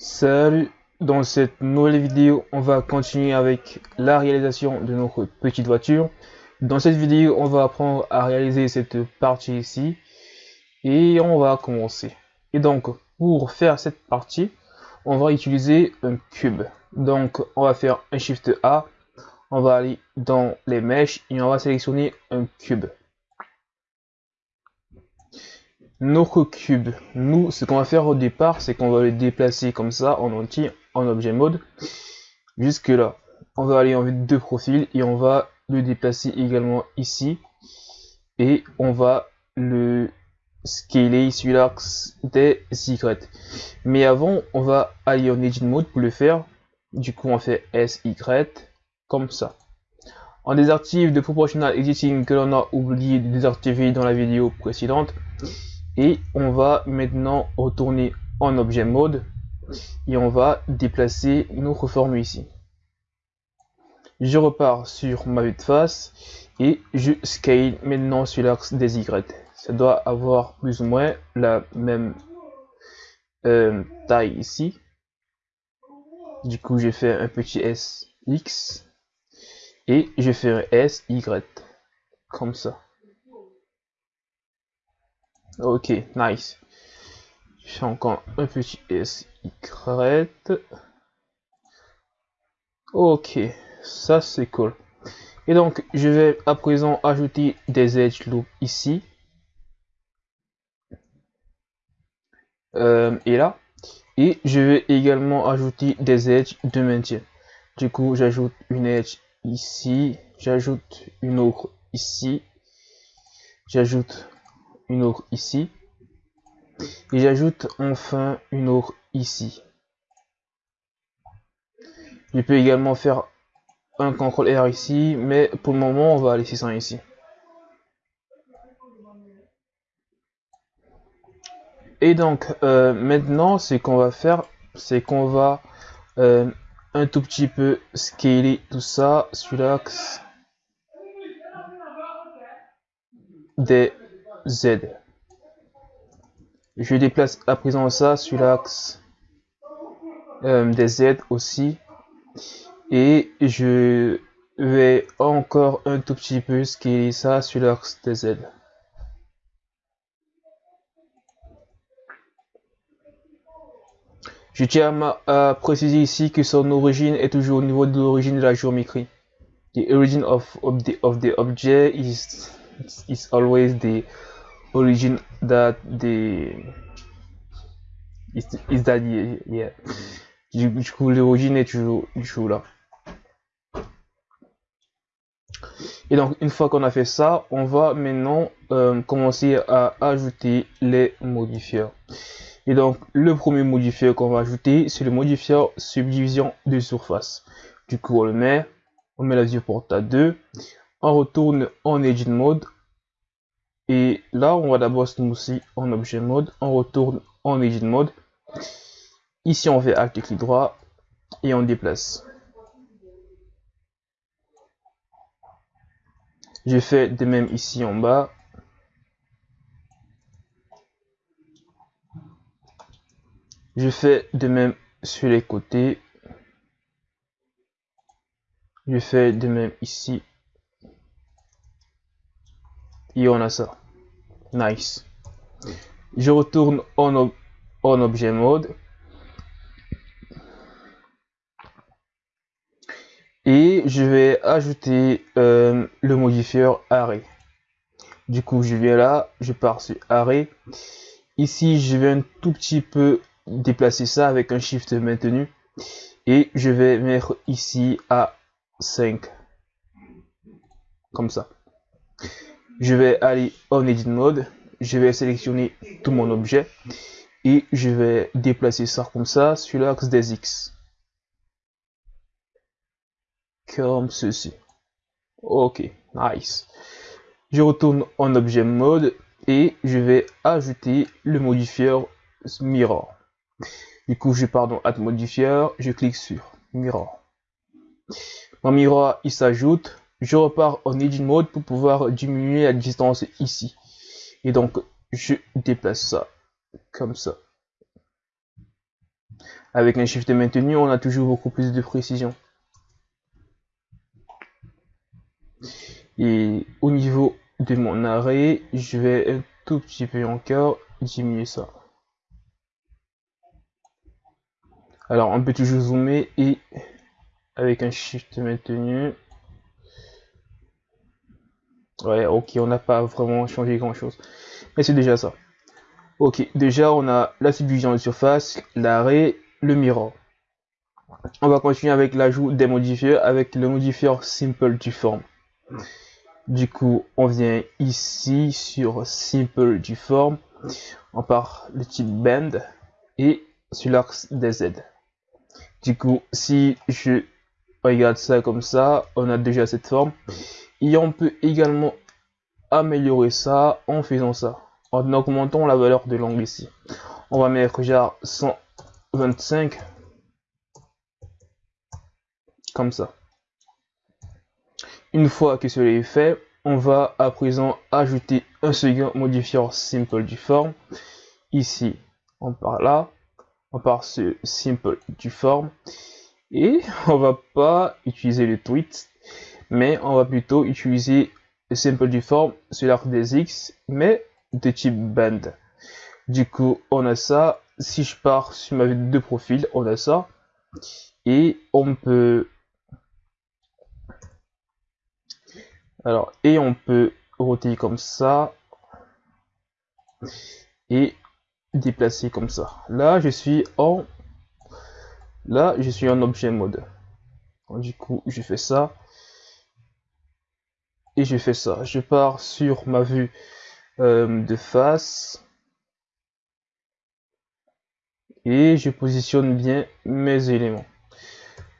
Salut Dans cette nouvelle vidéo, on va continuer avec la réalisation de notre petite voiture. Dans cette vidéo, on va apprendre à réaliser cette partie ici. Et on va commencer. Et donc, pour faire cette partie, on va utiliser un cube. Donc, on va faire un Shift A. On va aller dans les mèches et on va sélectionner un cube notre cube. Nous, ce qu'on va faire au départ, c'est qu'on va le déplacer comme ça en entier en objet mode. Jusque là. On va aller en vue de profil et on va le déplacer également ici. Et on va le scaler sur l'axe des Y. Mais avant, on va aller en Edit Mode pour le faire. Du coup, on fait SY comme ça. On désactive de Proportional Editing que l'on a oublié de désactiver dans la vidéo précédente et on va maintenant retourner en objet mode et on va déplacer notre forme ici. Je repars sur ma vue de face et je scale maintenant sur l'axe des Y. Ça doit avoir plus ou moins la même euh, taille ici. Du coup je fais un petit SX et je fais un SY comme ça Ok, nice. Je fais encore un petit SY. Ok, ça c'est cool. Et donc, je vais à présent ajouter des edge loops ici. Euh, et là. Et je vais également ajouter des edges de maintien. Du coup, j'ajoute une edge ici. J'ajoute une autre ici. J'ajoute une autre ici. Et j'ajoute enfin une autre ici. Je peux également faire un CTRL R ici, mais pour le moment, on va laisser ça ici. Et donc, euh, maintenant, ce qu'on va faire, c'est qu'on va euh, un tout petit peu scaler tout ça sur l'axe des Z. Je déplace à présent ça sur l'axe euh, des Z aussi. Et je vais encore un tout petit peu scaler ça sur l'axe des Z. Je tiens à, préciser ici que son origine est toujours au niveau de l'origine de la géométrie. The origin of, of, the, object is, is always the origin that the is, is that yeah, Du, coup l'origine est toujours, là. Et donc une fois qu'on a fait ça, on va maintenant euh, commencer à ajouter les modifieurs. Et donc le premier modifieur qu'on va ajouter, c'est le modifieur subdivision de surface. Du coup on le met, on met la viewport à 2, on retourne en Edit Mode, et là, on va d'abord smoother en objet mode. On retourne en edit mode. Ici, on fait acte clic droit et on déplace. Je fais de même ici en bas. Je fais de même sur les côtés. Je fais de même ici et on a ça. Nice. Je retourne en, en objet mode. Et je vais ajouter euh, le modifieur arrêt. Du coup, je viens là, je pars sur arrêt. Ici, je vais un tout petit peu déplacer ça avec un shift maintenu. Et je vais mettre ici à 5. Comme ça je vais aller en edit mode, je vais sélectionner tout mon objet et je vais déplacer ça comme ça sur l'axe des X. Comme ceci. Ok, nice. Je retourne en objet mode et je vais ajouter le modifieur mirror. Du coup, je pars dans Add modifier, je clique sur mirror. Mon mirror, il s'ajoute je repars en edit mode pour pouvoir diminuer la distance ici. Et donc, je déplace ça comme ça. Avec un shift maintenu, on a toujours beaucoup plus de précision. Et au niveau de mon arrêt, je vais un tout petit peu encore diminuer ça. Alors on peut toujours zoomer et avec un shift maintenu. Ouais, ok, on n'a pas vraiment changé grand chose. Mais c'est déjà ça. Ok, déjà on a la subdivision de surface, l'arrêt, le mirror. On va continuer avec l'ajout des modifieurs avec le modifieur simple du forme. Du coup, on vient ici sur Simple du form. On part le type Bend et sur l'axe des Z. Du coup, si je regarde ça comme ça, on a déjà cette forme. Et on peut également améliorer ça en faisant ça. En augmentant la valeur de l'angle ici. On va mettre genre 125 comme ça. Une fois que cela est fait, on va à présent ajouter un second modifier simple du forme. Ici, on part là, on part ce simple du forme. Et on va pas utiliser le tweet, mais on va plutôt utiliser le simple du forme sur l'arc des X, mais de type band. Du coup, on a ça. Si je pars sur ma vue de profil, on a ça. Et on peut Alors, et on peut roter comme ça. Et déplacer comme ça. Là, je suis en... Là, je suis en objet mode. Du coup, je fais ça. Et je fais ça. Je pars sur ma vue euh, de face. Et je positionne bien mes éléments.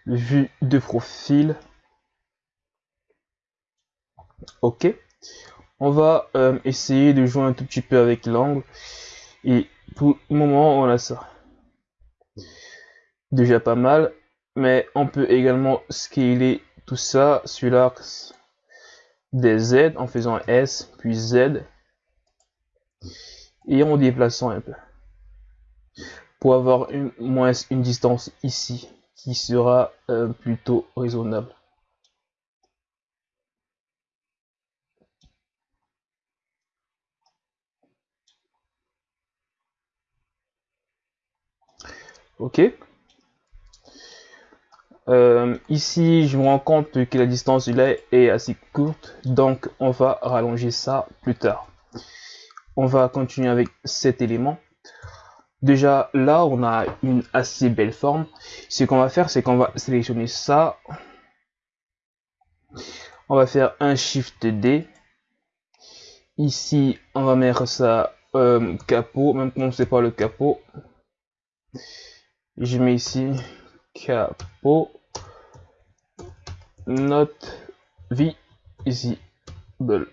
Vue de profil. Ok. On va euh, essayer de jouer un tout petit peu avec l'angle. Et pour le moment, on a ça. Déjà pas mal. Mais on peut également scaler tout ça sur l'axe des Z en faisant S puis Z. Et en déplaçant un peu. Pour avoir une, moins une distance ici qui sera euh, plutôt raisonnable. Ok. Euh, ici, je me rends compte que la distance là est assez courte, donc on va rallonger ça plus tard. On va continuer avec cet élément. Déjà, là, on a une assez belle forme. Ce qu'on va faire, c'est qu'on va sélectionner ça. On va faire un Shift D. Ici, on va mettre ça euh, capot, même si c'est pas le capot je mets ici capot not visible.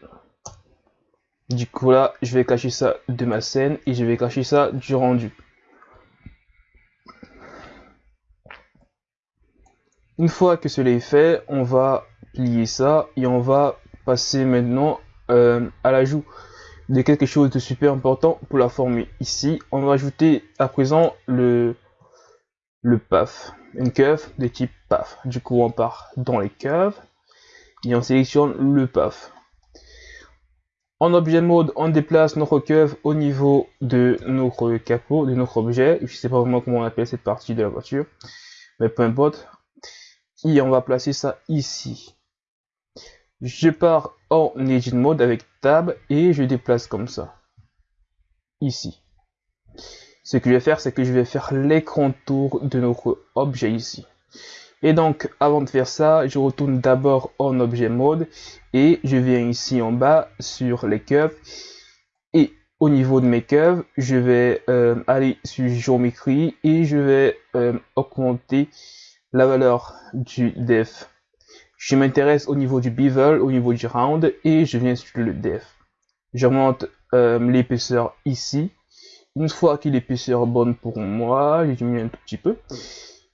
Du coup là, je vais cacher ça de ma scène et je vais cacher ça du rendu. Une fois que cela est fait, on va plier ça et on va passer maintenant euh, à l'ajout de quelque chose de super important pour la former. Ici, on va ajouter à présent le le PAF, une curve de type PAF. Du coup, on part dans les curves et on sélectionne le PAF. En objet mode, on déplace notre curve au niveau de notre capot, de notre objet. Je ne sais pas vraiment comment on appelle cette partie de la voiture, mais peu importe. Et on va placer ça ici. Je pars en Edit Mode avec Tab et je déplace comme ça. Ici. Ce que je vais faire, c'est que je vais faire tour de notre objet ici. Et donc, avant de faire ça, je retourne d'abord en objet mode et je viens ici en bas sur les curves. Et au niveau de mes curves, je vais euh, aller sur géométrie et je vais euh, augmenter la valeur du def. Je m'intéresse au niveau du bevel, au niveau du round et je viens sur le def. J'augmente euh, l'épaisseur ici une fois que l'épaisseur est bonne pour moi, j'ai diminue un tout petit peu.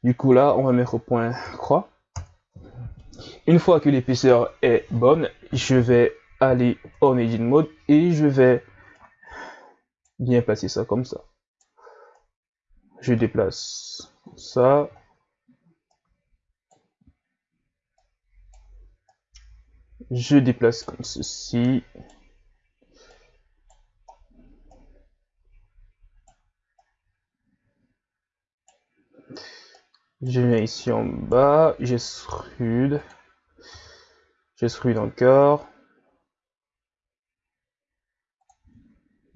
Du coup là, on va mettre au point croix. Une fois que l'épaisseur est bonne, je vais aller en edit mode et je vais bien placer ça comme ça. Je déplace ça. Je déplace comme ceci. Je viens ici en bas, j'extrude. J'extrude encore.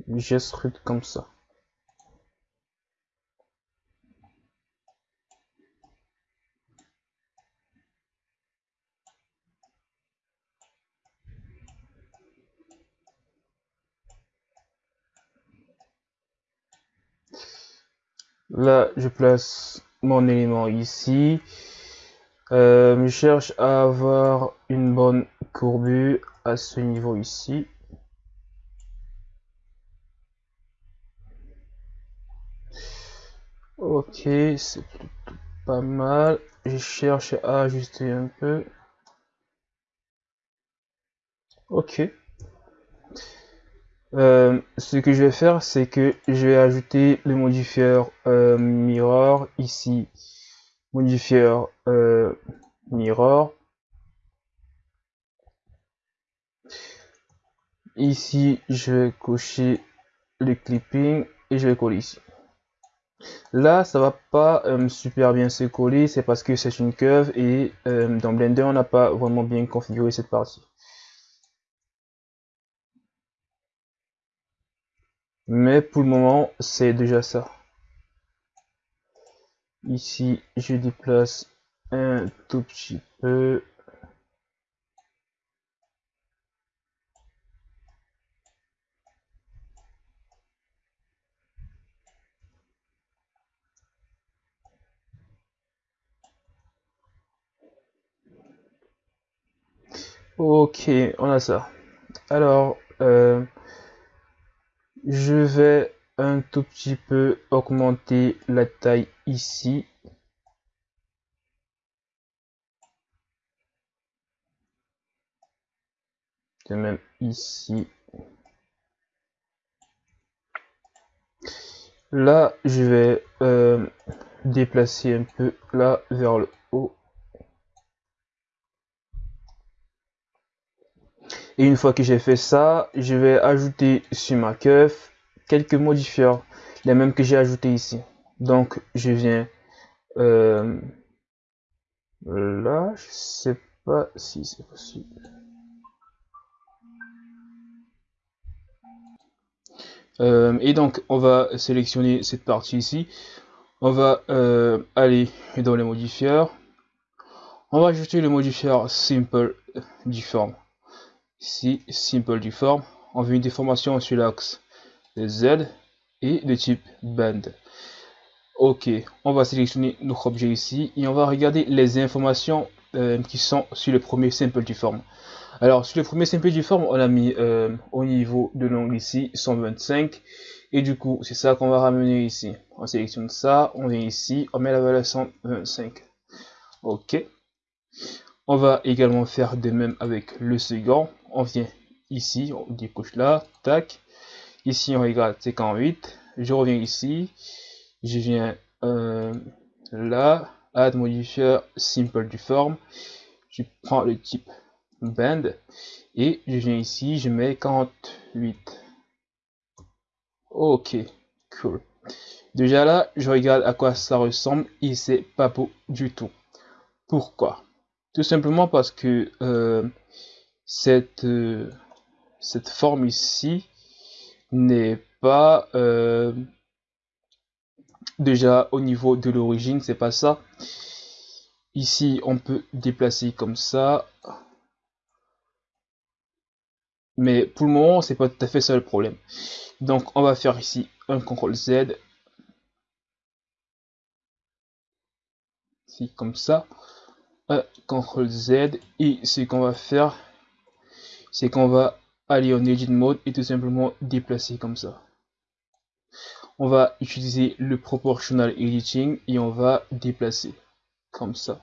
J'extrude comme ça. Là, je place mon élément ici. Euh, je cherche à avoir une bonne courbure à ce niveau ici. Ok, c'est pas mal. Je cherche à ajuster un peu. Ok. Euh, ce que je vais faire, c'est que je vais ajouter le modifieur euh, mirror ici. Modifieur euh, mirror. Ici, je vais cocher le clipping et je vais coller ici. Là, ça va pas super bien se coller, c'est parce que c'est une curve et dans Blender, on n'a pas vraiment bien configuré cette partie. Mais pour le moment, c'est déjà ça. Ici, je déplace un tout petit peu. Ok, on a ça. Alors, euh, je vais un tout petit peu augmenter la taille ici. De même ici. Là, je vais euh, déplacer un peu là vers le haut. Et une fois que j'ai fait ça, je vais ajouter sur ma curve quelques modifiers, les mêmes que j'ai ajouté ici. Donc, je viens euh, là, je sais pas si c'est possible. Euh, et donc, on va sélectionner cette partie ici. On va euh, aller dans les modifiers. On va ajouter le modifier Simple Deform ici simple du forme on veut une déformation sur l'axe Z et de type band. Ok on va sélectionner notre objet ici et on va regarder les informations euh, qui sont sur le premier simple du alors sur le premier simple du on a mis euh, au niveau de l'angle ici 125 et du coup c'est ça qu'on va ramener ici. On sélectionne ça on vient ici on met la valeur 125 ok. On va également faire de même avec le second on vient ici, on décoche là, tac. Ici, on regarde 58. Je reviens ici. Je viens euh, là, add modifier simple du forme. Je prends le type band et je viens ici, je mets 48. Ok, cool. Déjà là, je regarde à quoi ça ressemble et c'est pas beau du tout. Pourquoi? Tout simplement parce que euh, cette, euh, cette forme ici n'est pas euh, déjà au niveau de l'origine, c'est pas ça. Ici, on peut déplacer comme ça. Mais pour le moment, c'est pas tout à fait ça le problème. Donc, on va faire ici un CTRL Z. Ici, comme ça. Un CTRL Z. Et ce qu'on va faire, c'est qu'on va aller en Edit Mode et tout simplement déplacer comme ça. On va utiliser le Proportional Editing et on va déplacer comme ça.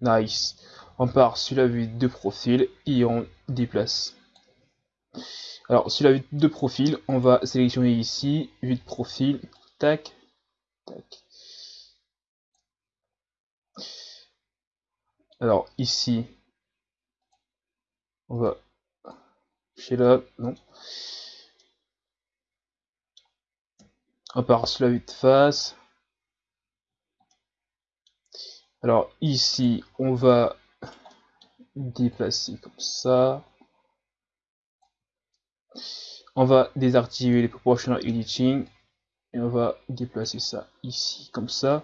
Nice. On part sur la vue de profil et on déplace. Alors, sur la vue de profil, on va sélectionner ici, vue de profil, tac, tac. Alors, ici, on va chez là, non. On part sur la vue de face. Alors ici, on va déplacer comme ça. On va désactiver les proportional editing et on va déplacer ça ici comme ça.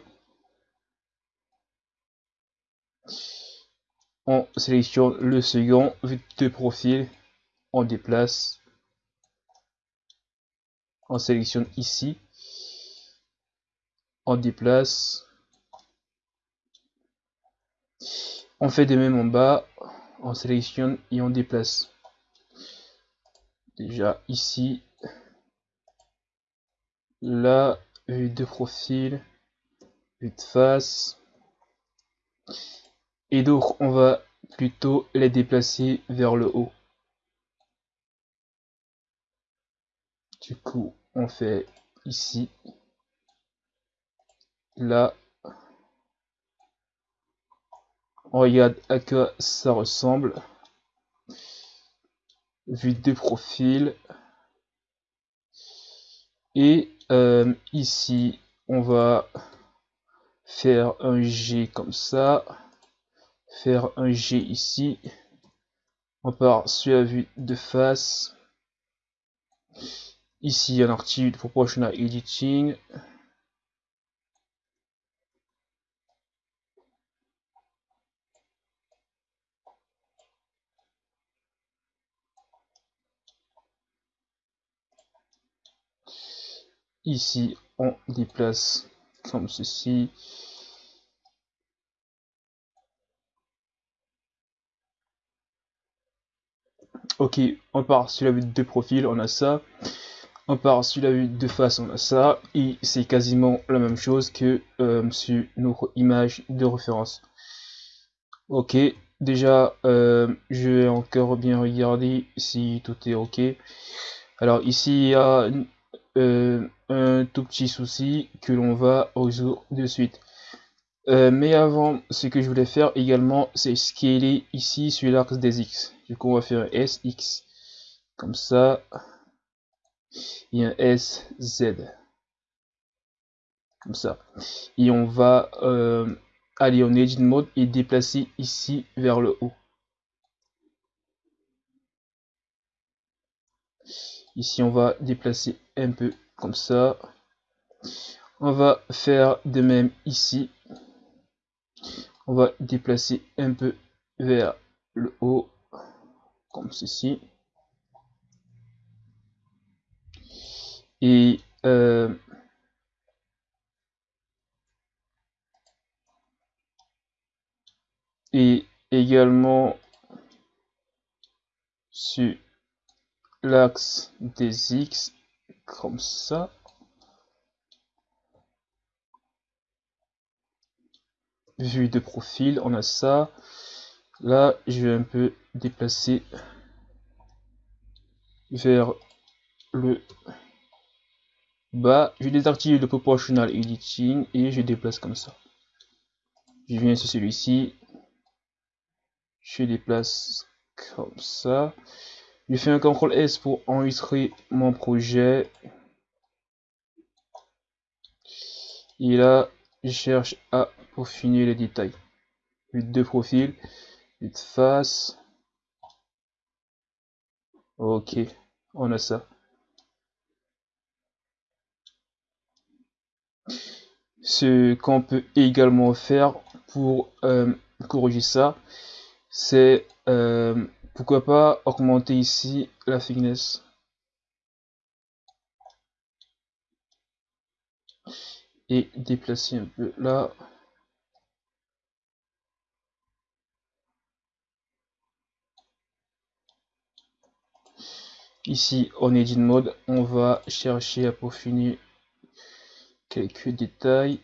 On sélectionne le second, vue de profil, on déplace, on sélectionne ici, on déplace, on fait de même en bas, on sélectionne et on déplace. Déjà ici, là, vue de profil, vue de face, et donc on va plutôt les déplacer vers le haut. Du coup, on fait ici, là, on regarde à quoi ça ressemble. Vue de profil. Et euh, ici, on va faire un G comme ça faire un G ici. On part sur la vue de face. Ici, un article de proportional editing. Ici, on déplace comme ceci. Ok, on part sur la vue de profil, on a ça. On part sur la vue de face, on a ça. Et c'est quasiment la même chose que euh, sur notre image de référence. Ok, déjà, euh, je vais encore bien regarder si tout est ok. Alors ici, il y a euh, un tout petit souci que l'on va résoudre de suite. Euh, mais avant, ce que je voulais faire également, c'est scaler ici sur l'axe des X. Du coup, on va faire un SX. Comme ça. Et un SZ. Comme ça. Et on va euh, aller en Edit Mode et déplacer ici vers le haut. Ici, on va déplacer un peu comme ça. On va faire de même ici on va déplacer un peu vers le haut comme ceci. Et euh, également sur l'axe des X comme ça vue de profil, on a ça. Là, je vais un peu déplacer vers le bas. Je désactive le proportional editing et je déplace comme ça. Je viens sur celui-ci. Je déplace comme ça. Je fais un CTRL S pour enregistrer mon projet. Et là, je cherche à finir les détails. Vue de profil, vue de face. Ok, on a ça. Ce qu'on peut également faire pour euh, corriger ça, c'est euh, pourquoi pas augmenter ici la thickness. et déplacer un peu là. Ici, on edit mode, on va chercher à peaufiner quelques détails.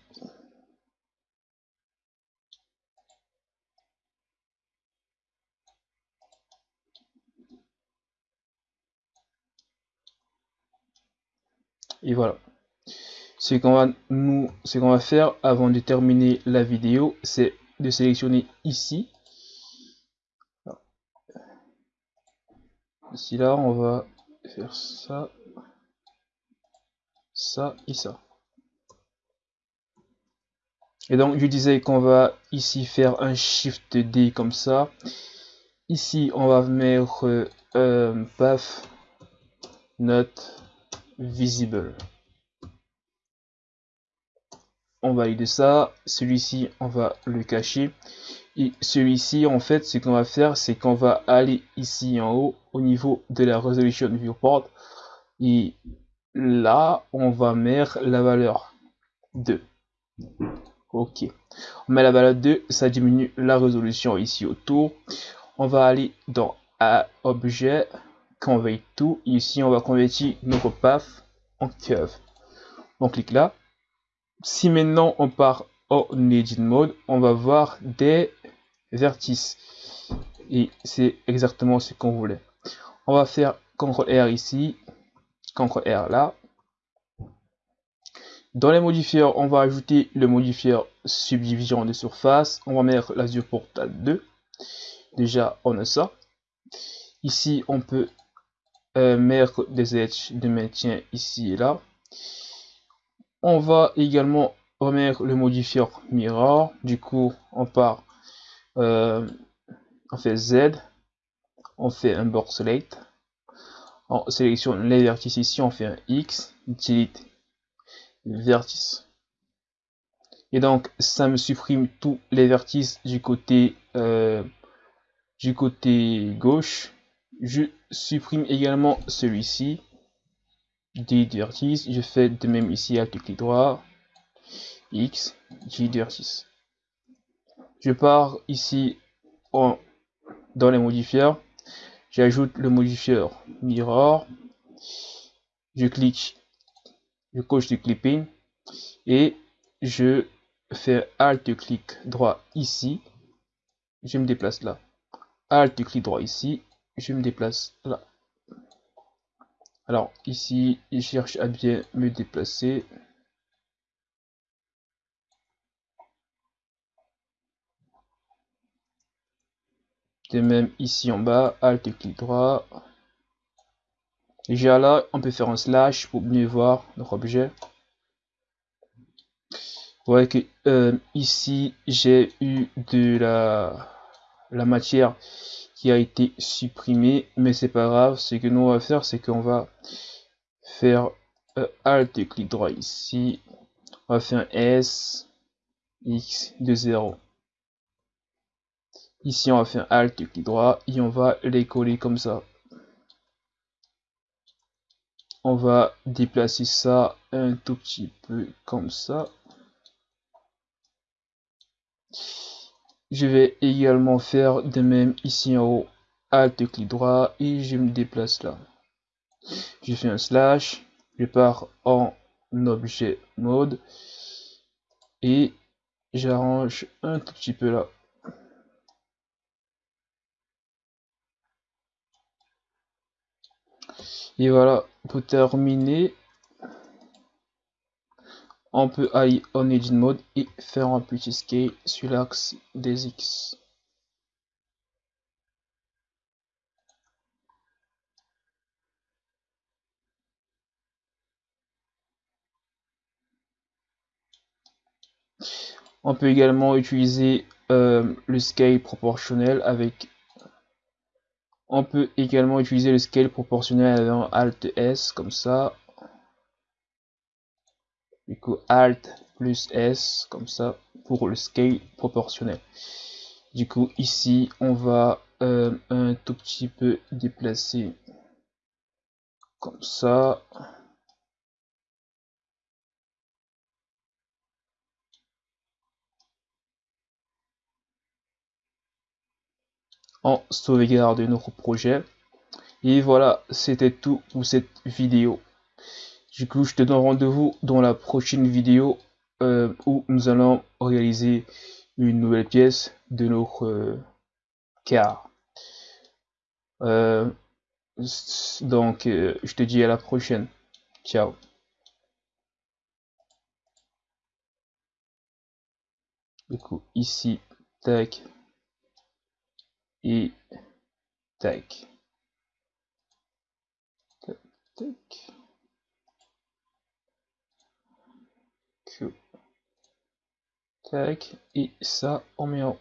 Et voilà. Ce qu'on va nous, ce qu'on va faire avant de terminer la vidéo, c'est de sélectionner ici. Ici là, on va faire ça, ça et ça. Et donc, je disais qu'on va ici faire un Shift D comme ça. Ici, on va mettre euh, path not visible. On valide ça. Celui-ci, on va le cacher. Et celui-ci, en fait, ce qu'on va faire, c'est qu'on va aller ici en haut au niveau de la resolution viewport. Et là, on va mettre la valeur 2. Ok. On met la valeur 2, ça diminue la résolution ici autour. On va aller dans à objet, convert tout. Ici, on va convertir notre path en curve. On clique là. Si maintenant on part en edit mode, on va voir des vertices. Et c'est exactement ce qu'on voulait. On va faire CTRL R ici, CTRL R là. Dans les modifieurs, on va ajouter le modifieur subdivision de surface. On va mettre l'azur portal 2. Déjà, on a ça. Ici, on peut euh, mettre des edges de maintien ici et là. On va également remettre le modifieur mirror. Du coup, on part, euh, on fait Z, on fait un board select, on sélectionne les vertices ici, on fait un X, delete vertice. Et donc, ça me supprime tous les vertices du côté, euh, du côté gauche. Je supprime également celui-ci. Vertices. Je fais de même ici, alt clic droit. X, J. Je pars ici dans les modifieurs. J'ajoute le modifieur mirror. Je clique je coche du clipping et je fais alt clic droit ici je me déplace là alt clic droit ici je me déplace là alors ici je cherche à bien me déplacer de même ici en bas alt clic droit Déjà là, on peut faire un slash pour mieux voir notre objet. Vous voyez que euh, ici, j'ai eu de la, la matière qui a été supprimée, mais c'est pas grave. Ce que nous on va faire, c'est qu'on va faire euh, Alt clic droit ici. On va faire un S, X de 0. Ici, on va faire Alt clic droit et on va les coller comme ça on va déplacer ça un tout petit peu comme ça je vais également faire de même ici en haut. Alt clic droit et je me déplace là. Je fais un slash je pars en objet mode et j'arrange un tout petit peu là. Et voilà, pour terminer, on peut aller en Edit Mode et faire un petit scale sur l'axe des X. On peut également utiliser euh, le scale proportionnel avec on peut également utiliser le scale proportionnel un Alt S comme ça. Du coup Alt plus S comme ça pour le scale proportionnel. Du coup ici on va euh, un tout petit peu déplacer comme ça. on sauvegarde notre projet. Et voilà, c'était tout pour cette vidéo. Du coup, je te donne rendez-vous dans la prochaine vidéo euh, où nous allons réaliser une nouvelle pièce de notre euh, car. Euh, donc, je te dis à la prochaine. Ciao. Du coup, ici, tac. Et. Tac. tac. Et ça, on en